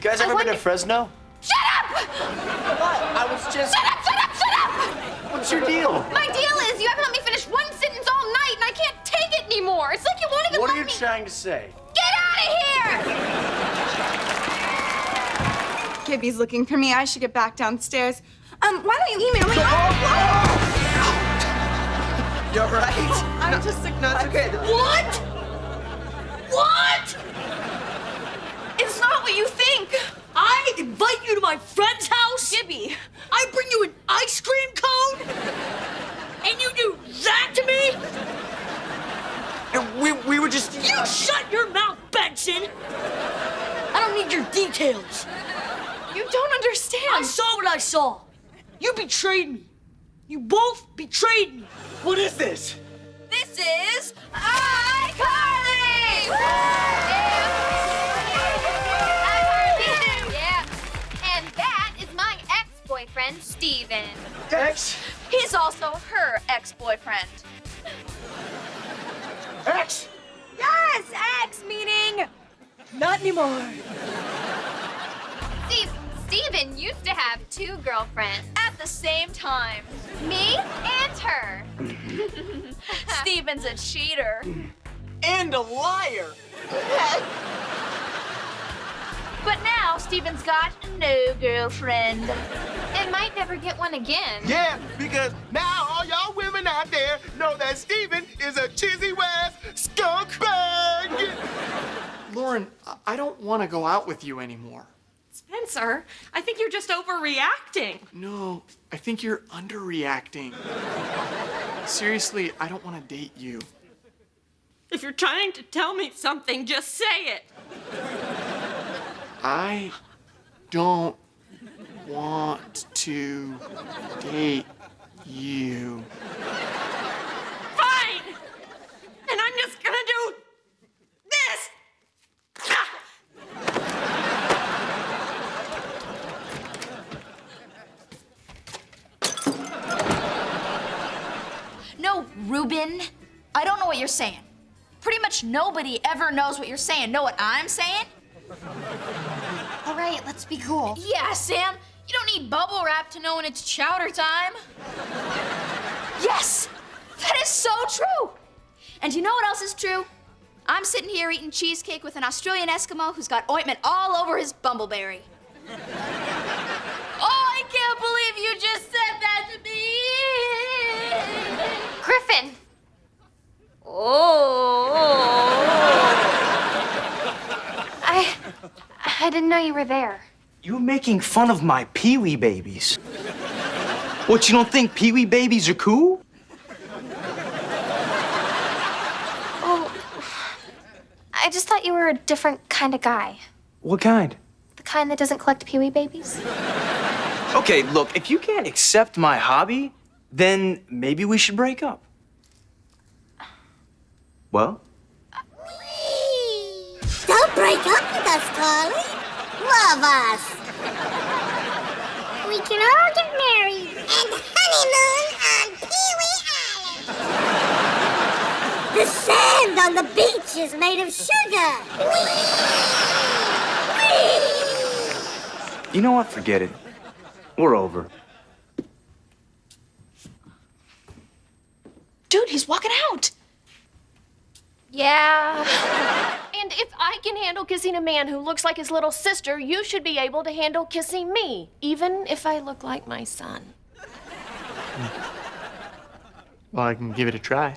You guys I ever been to Fresno? Shut up! What? I was just. Shut up, shut up, shut up! What's your deal? My deal is you haven't let me finish one sentence all night and I can't take it anymore. It's like you won't even What let are you me. trying to say? Get out of here! Gibby's looking for me. I should get back downstairs. Um, why don't you email me? You're right. I'm just like, No, it's okay. What? What? It's not what you think. I invite you to my friend's house. Gibby. I bring you an ice cream cone. And you do that to me? We, we were just. You shut your mouth, Benson. I don't need your details. You don't understand. I saw what I saw. You betrayed me. You both betrayed me. What is this? This is iCarly! iCarly! Ex-boyfriend, Steven. X. He's also her ex-boyfriend. X. Yes, ex meaning Not anymore. Steve. Steven used to have two girlfriends at the same time. Me and her. Steven's a cheater. And a liar. But now Steven's got no girlfriend. And might never get one again. Yeah, because now all y'all women out there know that Steven is a cheesy West skunk bag. Lauren, I- I don't want to go out with you anymore. Spencer, I think you're just overreacting. No, I think you're underreacting. Seriously, I don't want to date you. If you're trying to tell me something, just say it. I don't want to date you. Fine! And I'm just gonna do this! No, Ruben. I don't know what you're saying. Pretty much nobody ever knows what you're saying. Know what I'm saying? All right, let's be cool. Yeah, Sam. You don't need bubble wrap to know when it's chowder time. Yes! That is so true! And you know what else is true? I'm sitting here eating cheesecake with an Australian Eskimo who's got ointment all over his bumbleberry. Oh, I can't believe you just said that to me. Griffin. Oh. I I didn't know you were there. You're making fun of my peewee babies. What, you don't think peewee babies are cool? Oh. I just thought you were a different kind of guy. What kind? The kind that doesn't collect peewee babies. Okay, look, if you can't accept my hobby, then maybe we should break up. Well? Don't break up with us, Carly. Love us. We can all get married and honeymoon on Pee Wee Island. The sand on the beach is made of sugar. You know what? Forget it. We're over. Dude, he's walking out. Yeah. If I can handle kissing a man who looks like his little sister, you should be able to handle kissing me, even if I look like my son. Well, I can give it a try.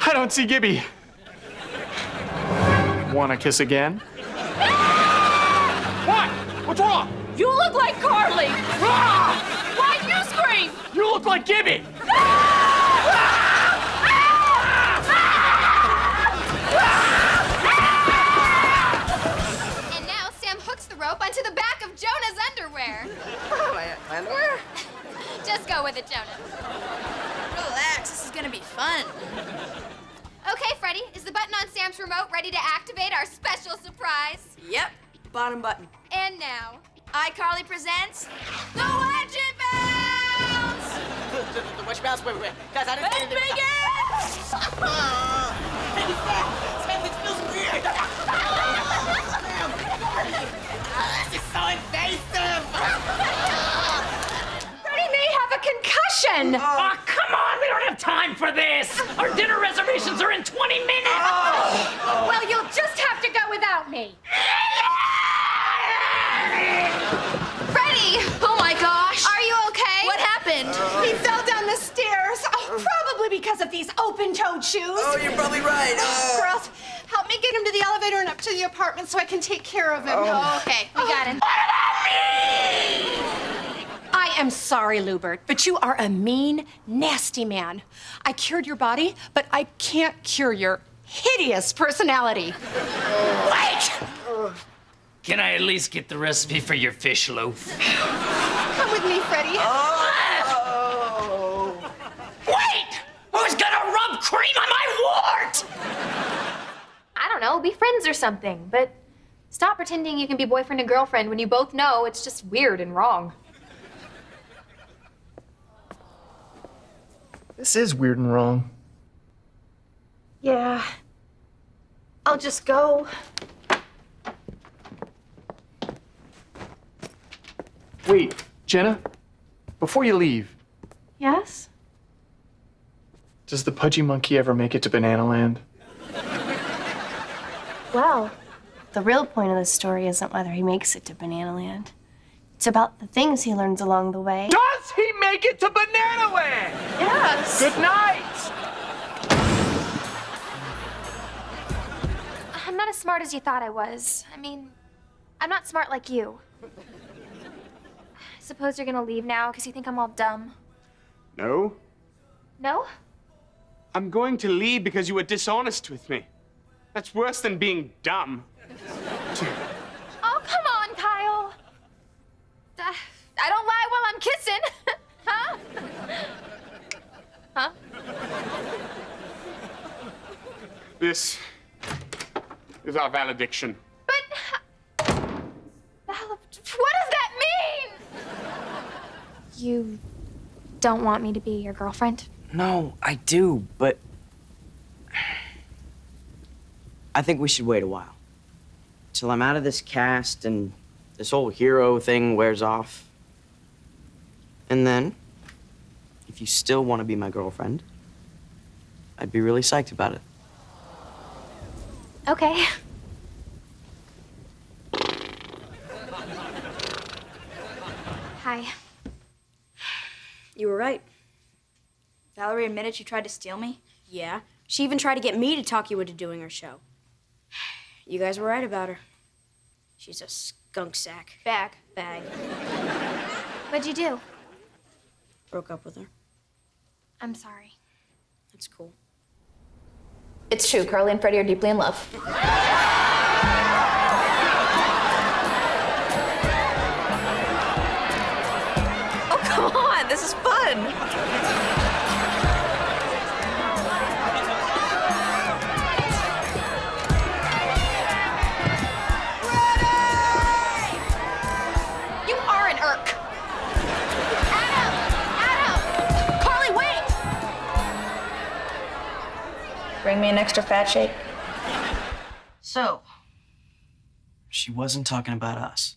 I don't see Gibby. Want to kiss again? You look like Gibby! And now Sam hooks the rope onto the back of Jonah's underwear. Oh, my underwear? Just go with it, Jonah. Relax, this is gonna be fun. Okay, Freddie, is the button on Sam's remote ready to activate our special surprise? Yep, bottom button. And now, iCarly presents the Wedgie Bell! Watch your mouth. Wait, wait, wait. Guys, I didn't say anything. Sam, it feels weird. this is so invasive. Freddie may have a concussion. Oh, come on! We don't have time for this! Our dinner reservations are in 20 minutes! Ah. Well, because of these open-toed shoes. Oh, you're probably right. Uh, Girls, help me get him to the elevator and up to the apartment so I can take care of him. Oh, okay, we got him. I am sorry, Lewbert, but you are a mean, nasty man. I cured your body, but I can't cure your hideous personality. Wait! Can I at least get the recipe for your fish loaf? Come with me, Freddie. Wait! Who's gonna rub cream on my wart? I don't know, be friends or something, but stop pretending you can be boyfriend and girlfriend when you both know it's just weird and wrong. This is weird and wrong. Yeah. I'll just go. Wait, Jenna, before you leave, Yes? does the pudgy monkey ever make it to Banana Land? Well, the real point of the story isn't whether he makes it to Banana Land. It's about the things he learns along the way. Does he make it to Banana Land? Yes. Good night! I'm not as smart as you thought I was. I mean, I'm not smart like you. I suppose you're gonna leave now because you think I'm all dumb. No, No? I'm going to leave because you were dishonest with me. That's worse than being dumb. Oh, come on, Kyle. Uh, I don't lie while I'm kissing. huh? Huh? This is our valediction. But. Val- What does that mean? You don't want me to be your girlfriend? No, I do, but I think we should wait a while. Till I'm out of this cast and this whole hero thing wears off. And then, if you still want to be my girlfriend, I'd be really psyched about it. Okay. Hi. You were right. Valerie admitted she tried to steal me. Yeah. She even tried to get me to talk you into doing her show. You guys were right about her. She's a skunk sack. Bag. Bag. What'd you do? Broke up with her. I'm sorry. That's cool. It's true. Carly and Freddie are deeply in love. Oh, come on. This is fun. Bring me fat shake. So, She wasn't talking about us.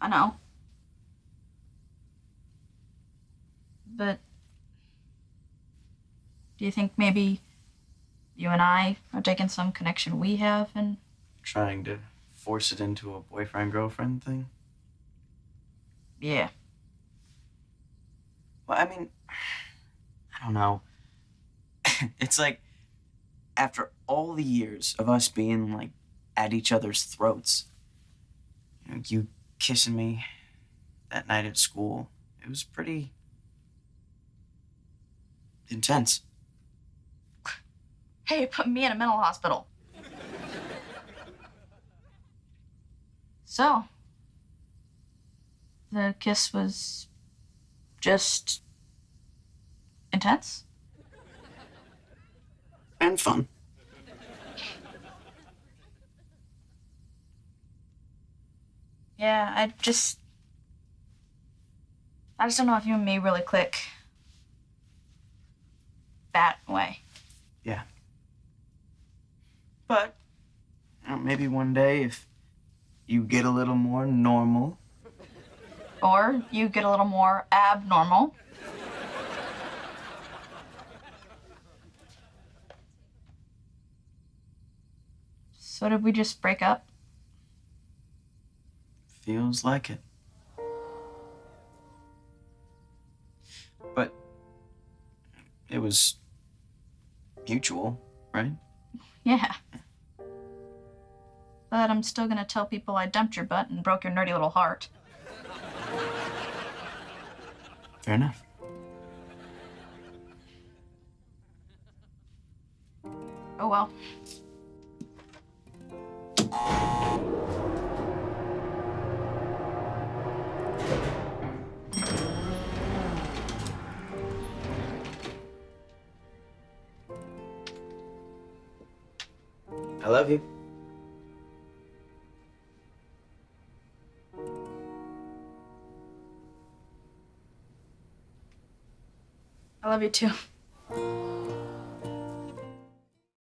I know. But do you think maybe you and I are taking some connection we have and Trying to force it into a boyfriend girlfriend thing? yeah. Well, I mean, I don't know. it's like after all the years of us being like at each other's throats, you know, you kissing me that night at school, it was pretty intense. Hey, put me in a mental hospital. So, the kiss was just intense? And fun. Yeah, I just. I just don't know if you and me really click that way. Yeah. But know, maybe one day if you get a little more normal, Or you get a little more abnormal. So did we just break up? feels like it. But it was mutual, right? Yeah. But I'm still gonna tell people I dumped your butt and broke your nerdy little heart. Fair enough. Oh well. I love you. I love you too.